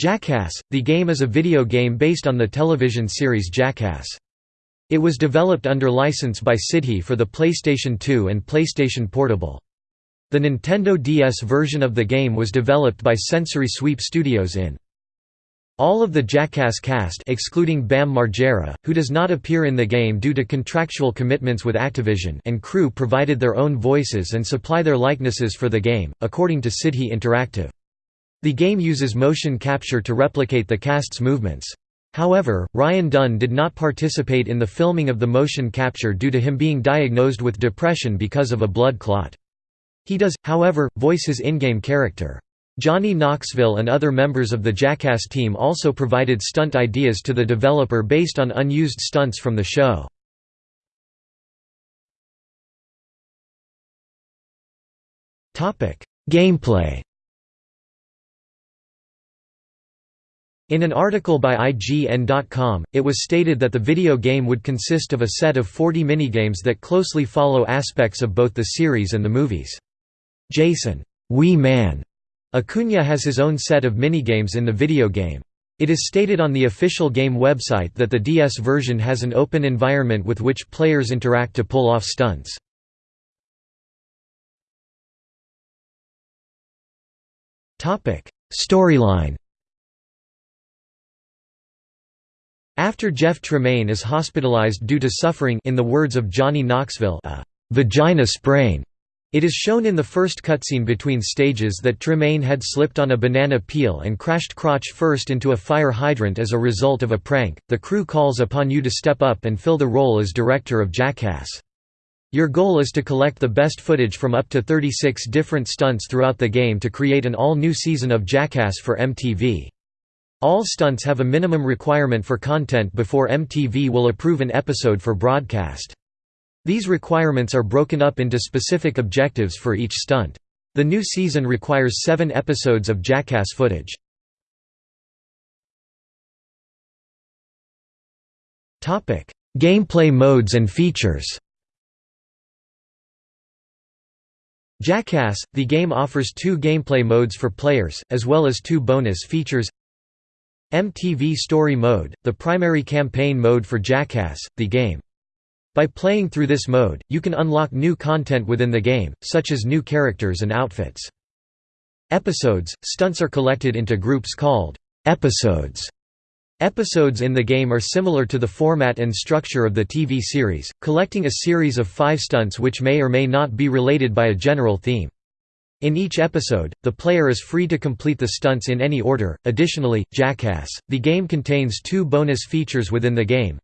Jackass, the game is a video game based on the television series Jackass. It was developed under license by Sidhe for the PlayStation 2 and PlayStation Portable. The Nintendo DS version of the game was developed by Sensory Sweep Studios in. All of the Jackass cast excluding Bam Margera, who does not appear in the game due to contractual commitments with Activision and crew provided their own voices and supply their likenesses for the game, according to Sidhe Interactive. The game uses motion capture to replicate the cast's movements. However, Ryan Dunn did not participate in the filming of the motion capture due to him being diagnosed with depression because of a blood clot. He does, however, voice his in-game character. Johnny Knoxville and other members of the Jackass team also provided stunt ideas to the developer based on unused stunts from the show. Gameplay In an article by IGN.com, it was stated that the video game would consist of a set of 40 minigames that closely follow aspects of both the series and the movies. Jason Wee Man Acuna has his own set of minigames in the video game. It is stated on the official game website that the DS version has an open environment with which players interact to pull off stunts. Storyline After Jeff Tremaine is hospitalized due to suffering in the words of Johnny Knoxville a «vagina sprain», it is shown in the first cutscene between stages that Tremaine had slipped on a banana peel and crashed crotch first into a fire hydrant as a result of a prank. The crew calls upon you to step up and fill the role as director of Jackass. Your goal is to collect the best footage from up to 36 different stunts throughout the game to create an all-new season of Jackass for MTV. All stunts have a minimum requirement for content before MTV will approve an episode for broadcast. These requirements are broken up into specific objectives for each stunt. The new season requires seven episodes of Jackass footage. Gameplay modes and features Jackass, the game offers two gameplay modes for players, as well as two bonus features MTV Story Mode, the primary campaign mode for Jackass, the game. By playing through this mode, you can unlock new content within the game, such as new characters and outfits. Episodes – Stunts are collected into groups called «episodes». Episodes in the game are similar to the format and structure of the TV series, collecting a series of five stunts which may or may not be related by a general theme. In each episode, the player is free to complete the stunts in any order. Additionally, Jackass, the game contains two bonus features within the game.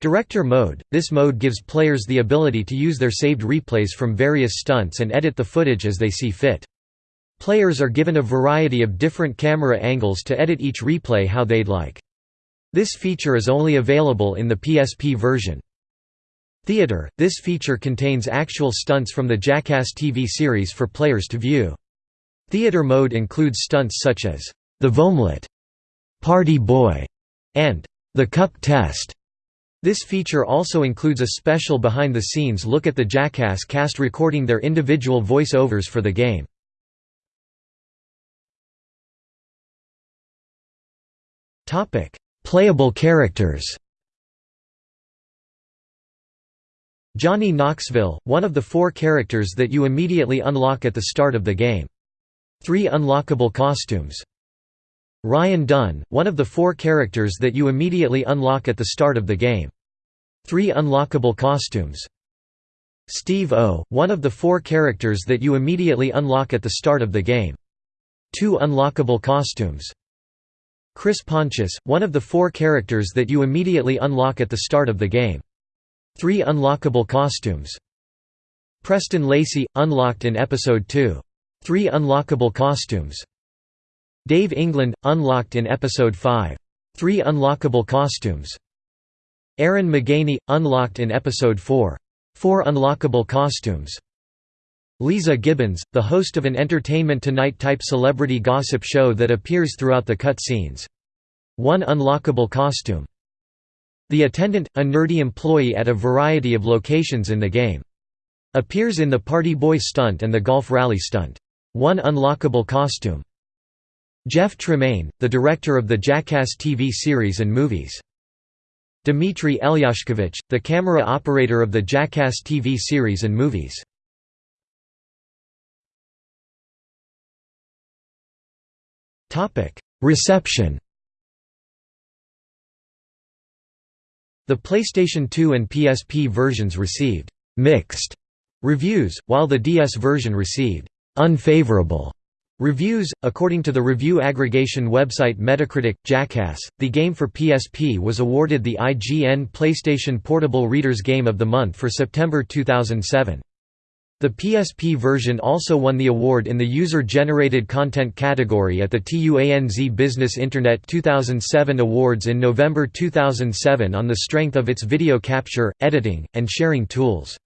Director Mode – This mode gives players the ability to use their saved replays from various stunts and edit the footage as they see fit. Players are given a variety of different camera angles to edit each replay how they'd like. This feature is only available in the PSP version. Theater – This feature contains actual stunts from the Jackass TV series for players to view. Theater mode includes stunts such as, "'The Vomlet", "'Party Boy", and "'The Cup Test". This feature also includes a special behind-the-scenes look at the Jackass cast recording their individual voice-overs for the game. Playable characters Johnny Knoxville, one of the four characters that you immediately unlock at the start of the game. Three unlockable costumes. Ryan Dunn, one of the four characters that you immediately unlock at the start of the game. Three unlockable costumes. Steve O, one of the four characters that you immediately unlock at the start of the game. Two unlockable costumes. Chris Pontius, one of the four characters that you immediately unlock at the start of the game. Three unlockable costumes. Preston Lacy, unlocked in Episode 2. Three unlockable costumes. Dave England, unlocked in Episode 5. Three unlockable costumes. Ehren McGhehey, unlocked in Episode 4. Four unlockable costumes. Leeza Gibbons, the host of an Entertainment Tonight-type celebrity gossip show that appears throughout the cut scenes. One unlockable costume. The attendant, a nerdy employee at a variety of locations in the game. Appears in the Party Boy stunt and the Golf Rally stunt. One unlockable costume. Jeff Tremaine, the director of the Jackass TV series and movies. Dmitry Elyashkovich, the camera operator of the Jackass TV series and movies. Reception The PlayStation 2 and PSP versions received «mixed» reviews, while the DS version received «unfavorable» Reviews According to the review aggregation website Metacritic, Jackass, the game for PSP was awarded the IGN PlayStation Portable Reader's Game of the Month for September 2007. The PSP version also won the award in the User-Generated Content category at the TUANZ Business Internet 2007 Awards in November 2007 on the strength of its video capture, editing, and sharing tools.